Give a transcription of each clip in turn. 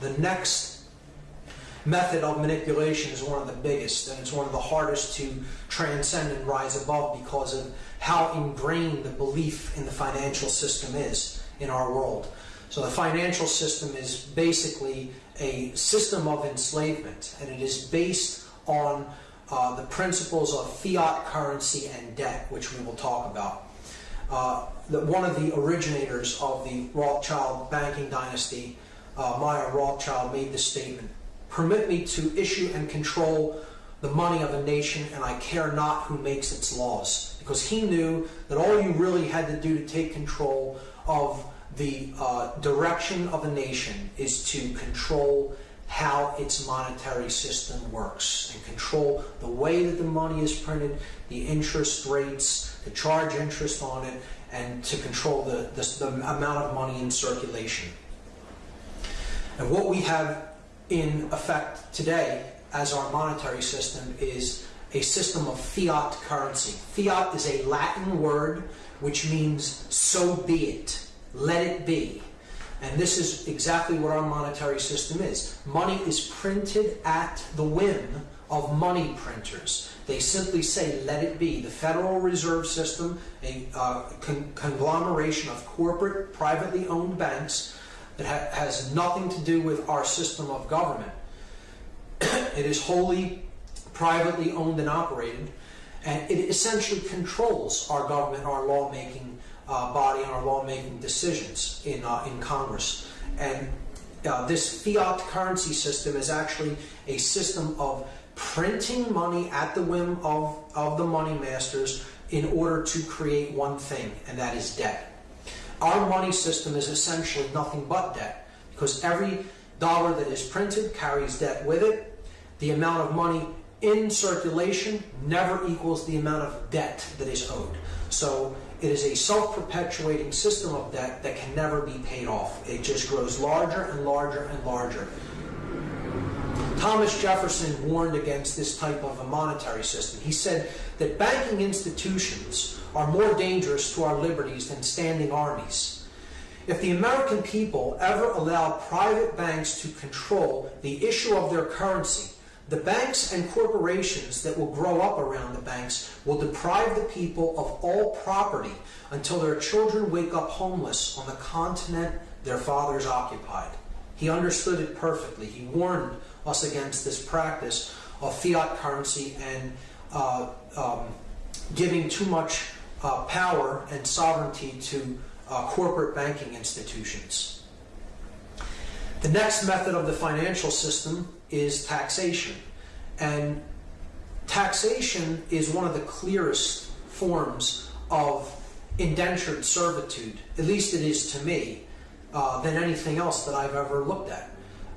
The next method of manipulation is one of the biggest, and it's one of the hardest to transcend and rise above because of how ingrained the belief in the financial system is in our world. So the financial system is basically a system of enslavement, and it is based on uh, the principles of fiat currency and debt, which we will talk about. Uh, the, one of the originators of the Rothschild banking dynasty, uh, Mayer Rothschild, made this statement Permit me to issue and control the money of a nation, and I care not who makes its laws. Because he knew that all you really had to do to take control of the uh, direction of a nation is to control how its monetary system works and control the way that the money is printed, the interest rates, to charge interest on it, and to control the, the, the amount of money in circulation. And what we have in effect today as our monetary system is a system of fiat currency. Fiat is a Latin word which means so be it, let it be. And this is exactly what our monetary system is. Money is printed at the whim of money printers. They simply say, let it be. The Federal Reserve System, a uh, con conglomeration of corporate, privately owned banks that ha has nothing to do with our system of government. it is wholly privately owned and operated, and it essentially controls our government, our lawmaking uh, body on our lawmaking decisions in, uh, in Congress. And uh, this fiat currency system is actually a system of printing money at the whim of, of the money masters in order to create one thing, and that is debt. Our money system is essentially nothing but debt because every dollar that is printed carries debt with it. The amount of money in circulation never equals the amount of debt that is owed. So it is a self-perpetuating system of debt that can never be paid off. It just grows larger and larger and larger. Thomas Jefferson warned against this type of a monetary system. He said that banking institutions are more dangerous to our liberties than standing armies. If the American people ever allow private banks to control the issue of their currency, the banks and corporations that will grow up around the banks will deprive the people of all property until their children wake up homeless on the continent their fathers occupied. He understood it perfectly. He warned us against this practice of fiat currency and uh, um, giving too much uh, power and sovereignty to uh, corporate banking institutions. The next method of the financial system is taxation. And taxation is one of the clearest forms of indentured servitude, at least it is to me, uh, than anything else that I've ever looked at.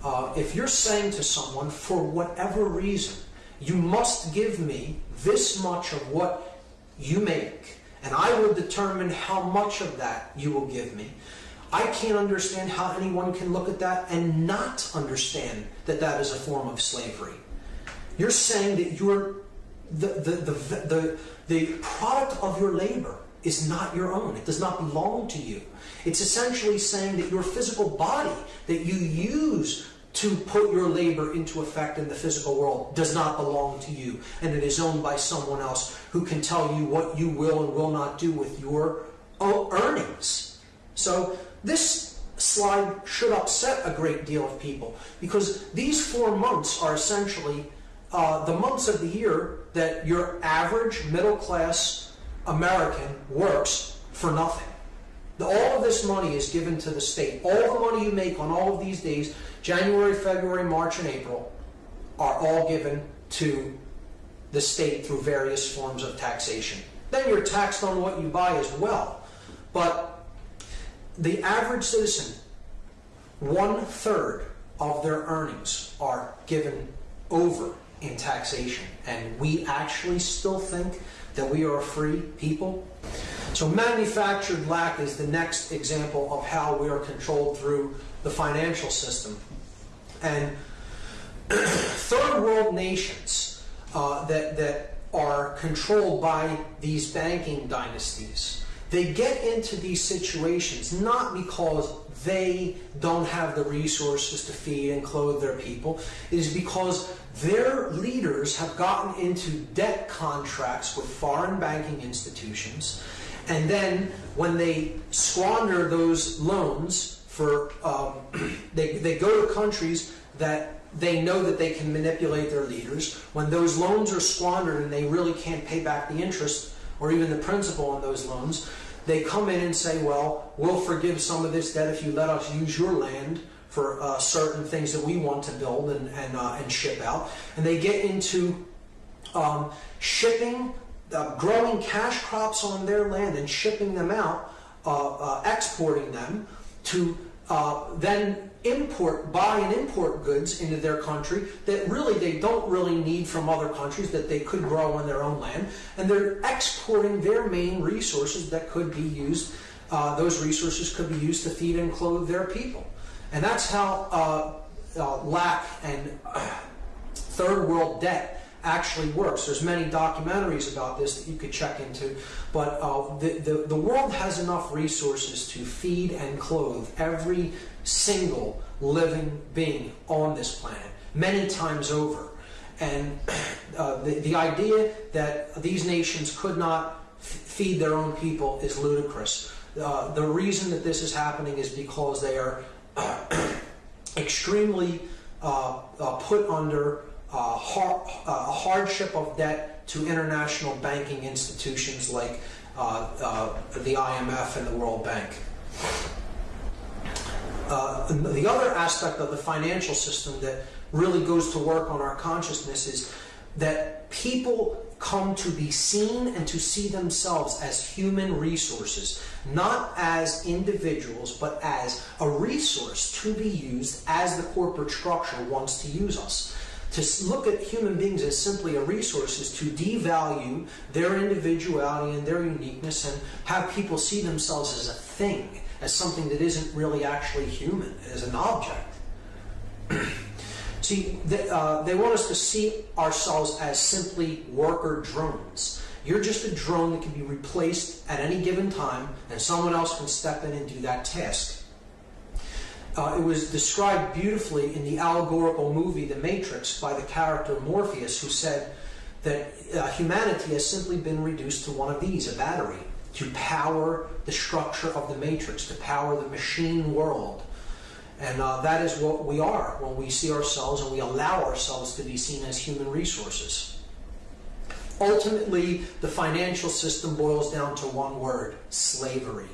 Uh, if you're saying to someone, for whatever reason, you must give me this much of what you make, and I will determine how much of that you will give me, I can't understand how anyone can look at that and not understand that that is a form of slavery. You're saying that you're the, the, the, the, the product of your labor is not your own. It does not belong to you. It's essentially saying that your physical body that you use to put your labor into effect in the physical world does not belong to you and it is owned by someone else who can tell you what you will and will not do with your earnings. So this slide should upset a great deal of people because these four months are essentially uh, the months of the year that your average middle class American works for nothing. All of this money is given to the state. All the money you make on all of these days, January, February, March, and April, are all given to the state through various forms of taxation. Then you're taxed on what you buy as well. But the average citizen, one third of their earnings are given over in taxation. And we actually still think that we are a free people. So manufactured lack is the next example of how we are controlled through the financial system. And third world nations uh, that, that are controlled by these banking dynasties, they get into these situations not because they don't have the resources to feed and clothe their people. It is because their leaders have gotten into debt contracts with foreign banking institutions. And then when they squander those loans for, um, they, they go to countries that they know that they can manipulate their leaders. When those loans are squandered and they really can't pay back the interest or even the principal on those loans, they come in and say, well, we'll forgive some of this debt if you let us use your land for uh, certain things that we want to build and, and, uh, and ship out. And they get into um, shipping, uh, growing cash crops on their land and shipping them out, uh, uh, exporting them to uh, then import, buy and import goods into their country that really they don't really need from other countries that they could grow on their own land. And they're exporting their main resources that could be used, uh, those resources could be used to feed and clothe their people. And that's how uh, uh, lack and third world debt actually works. There's many documentaries about this that you could check into, but uh, the, the, the world has enough resources to feed and clothe every single living being on this planet, many times over. And uh, the, the idea that these nations could not feed their own people is ludicrous. Uh, the reason that this is happening is because they are extremely uh, uh, put under uh, har hardship of debt to international banking institutions like uh, uh, the IMF and the World Bank. Uh, the other aspect of the financial system that really goes to work on our consciousness is that people come to be seen and to see themselves as human resources, not as individuals, but as a resource to be used as the corporate structure wants to use us. To look at human beings as simply a resource is to devalue their individuality and their uniqueness and have people see themselves as a thing as something that isn't really actually human, as an object. see, they, uh, they want us to see ourselves as simply worker drones. You're just a drone that can be replaced at any given time, and someone else can step in and do that task. Uh, it was described beautifully in the allegorical movie The Matrix by the character Morpheus, who said that uh, humanity has simply been reduced to one of these, a battery to power the structure of the matrix, to power the machine world. And uh, that is what we are when we see ourselves and we allow ourselves to be seen as human resources. Ultimately, the financial system boils down to one word slavery.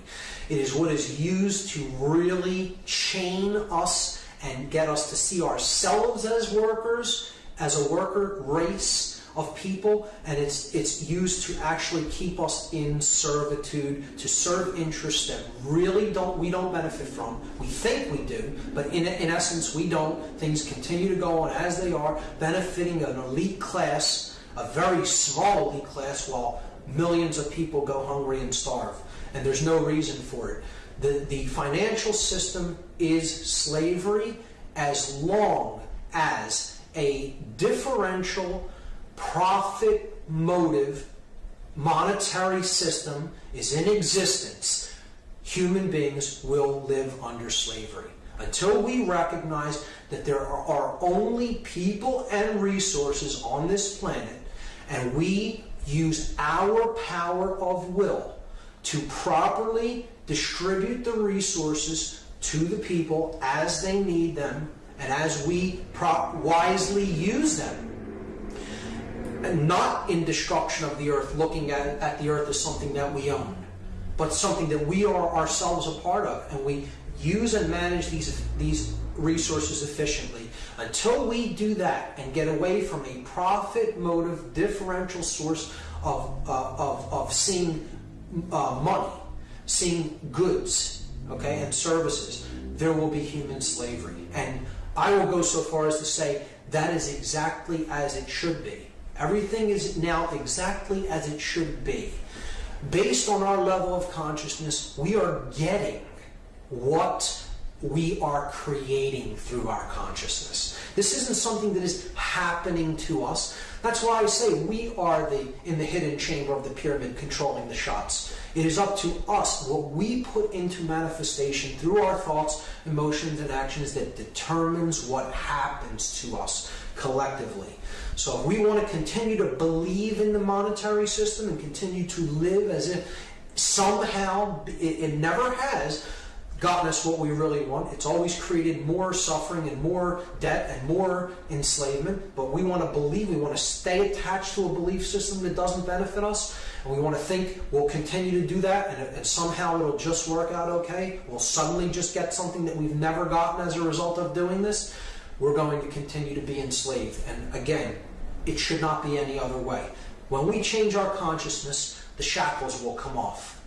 It is what is used to really chain us and get us to see ourselves as workers, as a worker race, of people, and it's it's used to actually keep us in servitude, to serve interests that really don't we don't benefit from. We think we do, but in in essence we don't. Things continue to go on as they are, benefiting an elite class, a very small elite class, while millions of people go hungry and starve, and there's no reason for it. The the financial system is slavery as long as a differential profit motive monetary system is in existence, human beings will live under slavery. Until we recognize that there are only people and resources on this planet, and we use our power of will to properly distribute the resources to the people as they need them and as we wisely use them And not in destruction of the earth, looking at, at the earth as something that we own, but something that we are ourselves a part of, and we use and manage these, these resources efficiently. Until we do that and get away from a profit motive differential source of, uh, of, of seeing uh, money, seeing goods, okay, and services, there will be human slavery. And I will go so far as to say that is exactly as it should be. Everything is now exactly as it should be. Based on our level of consciousness, we are getting what we are creating through our consciousness. This isn't something that is happening to us. That's why I say we are the in the hidden chamber of the pyramid controlling the shots. It is up to us what we put into manifestation through our thoughts, emotions, and actions that determines what happens to us collectively. So if we want to continue to believe in the monetary system and continue to live as if somehow it, it never has, gotten us what we really want. It's always created more suffering and more debt and more enslavement. But we want to believe, we want to stay attached to a belief system that doesn't benefit us. And we want to think we'll continue to do that and, and somehow it'll just work out okay. We'll suddenly just get something that we've never gotten as a result of doing this. We're going to continue to be enslaved. And again, it should not be any other way. When we change our consciousness, the shackles will come off